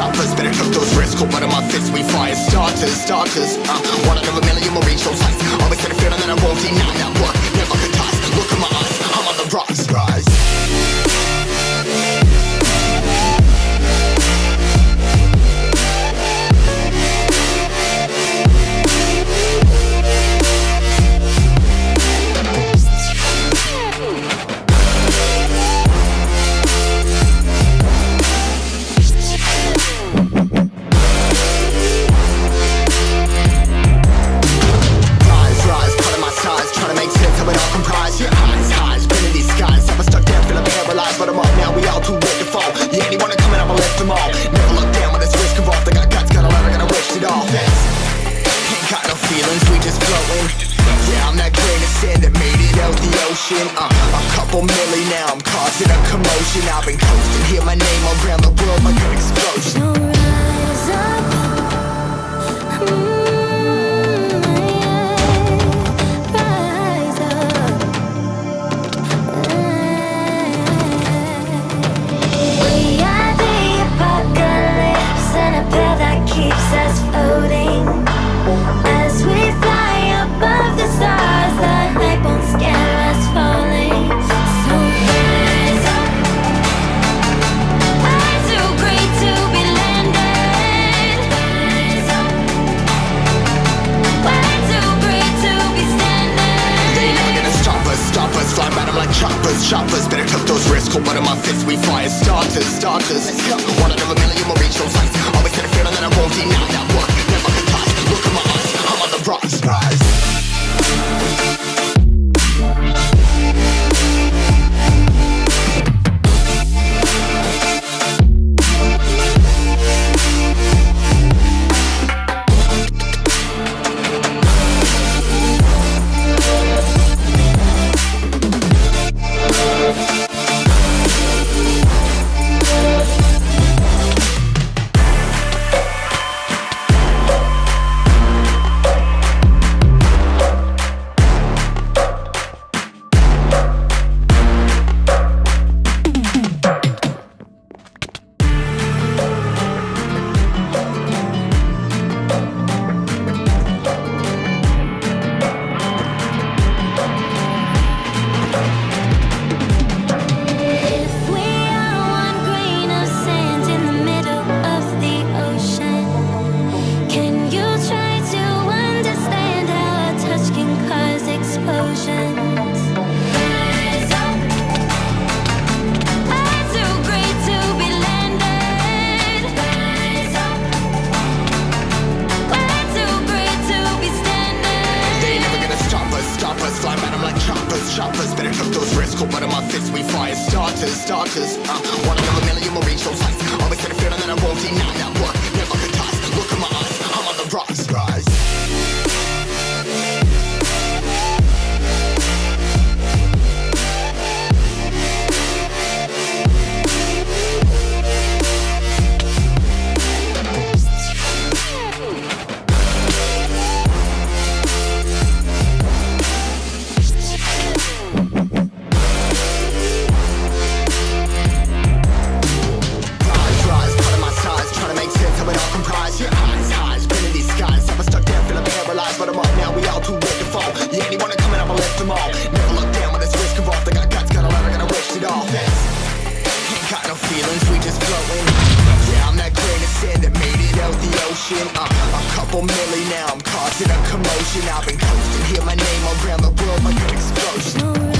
choppers Better took those risks, cold blood in my fists. We fire starters, starters. Uh, One out of a million will reach those heights Always had a feeling that I won't deny That. Work, We all too late to fall. Yeah, anyone coming, I'ma lift them all. Never look down when this risk involved. I got guts, gotta learn, I gotta wish it all. Ain't got no feelings, we just floating. Yeah, I'm that grain of sand that made it out the ocean. Uh, a couple milli now, I'm causing a commotion. I've been coasting, hear my name around the world like an explosion. So rise up, mm, cold blood in my fists We fire starters, starters. One out of a million will reach those heights Always had a feeling that I won't deny That. Work, Better took those risks, cold in my fists. We fire starters, starters. Uh, One a million will reach those heights Always had a feeling that I won't deny That work, ocean. Uh, a couple milli now, I'm causing a commotion. I've been coasting, hear my name around the world like an explosion.